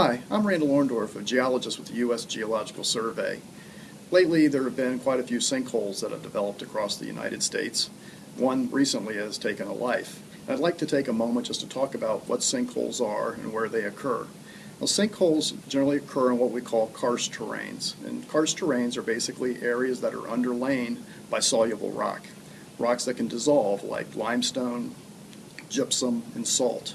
Hi, I'm Randall Orndorff, a geologist with the U.S. Geological Survey. Lately, there have been quite a few sinkholes that have developed across the United States. One recently has taken a life. I'd like to take a moment just to talk about what sinkholes are and where they occur. Well, sinkholes generally occur in what we call karst terrains. And karst terrains are basically areas that are underlain by soluble rock. Rocks that can dissolve like limestone, gypsum, and salt.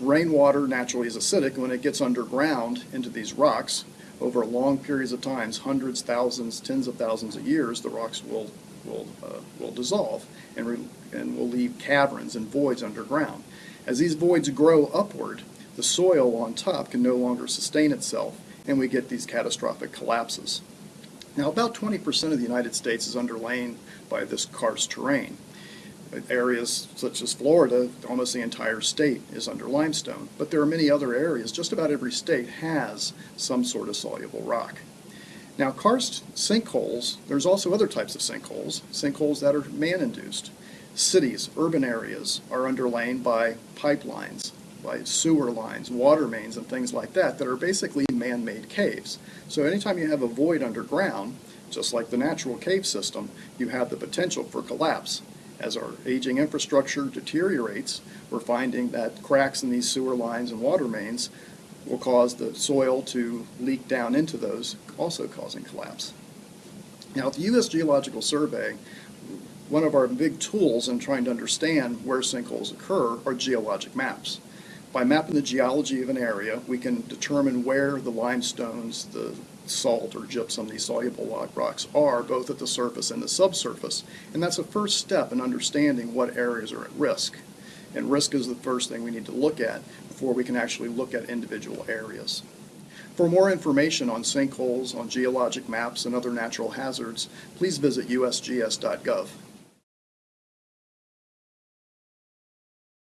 Rainwater naturally is acidic. When it gets underground into these rocks, over long periods of times, hundreds, thousands, tens of thousands of years, the rocks will, will, uh, will dissolve and, re- and will leave caverns and voids underground. As these voids grow upward, the soil on top can no longer sustain itself, and we get these catastrophic collapses. Now, about 20% of the United States is underlain by this karst terrain. Areas such as Florida, almost the entire state is under limestone, but there are many other areas. Just about every state has some sort of soluble rock. Now, karst sinkholes, there's also other types of sinkholes, sinkholes that are man-induced. Cities, urban areas are underlain by pipelines, by sewer lines, water mains, and things like that that are basically man-made caves. So anytime you have a void underground, just like the natural cave system, you have the potential for collapse. As our aging infrastructure deteriorates, we're finding that cracks in these sewer lines and water mains will cause the soil to leak down into those, also causing collapse. Now, at the U.S. Geological Survey, one of our big tools in trying to understand where sinkholes occur are geologic maps. By mapping the geology of an area, we can determine where the limestones, the salt or gypsum, these soluble rock rocks are, both at the surface and the subsurface. And that's a first step in understanding what areas are at risk. And risk is the first thing we need to look at before we can actually look at individual areas. For more information on sinkholes, on geologic maps, and other natural hazards, please visit usgs.gov.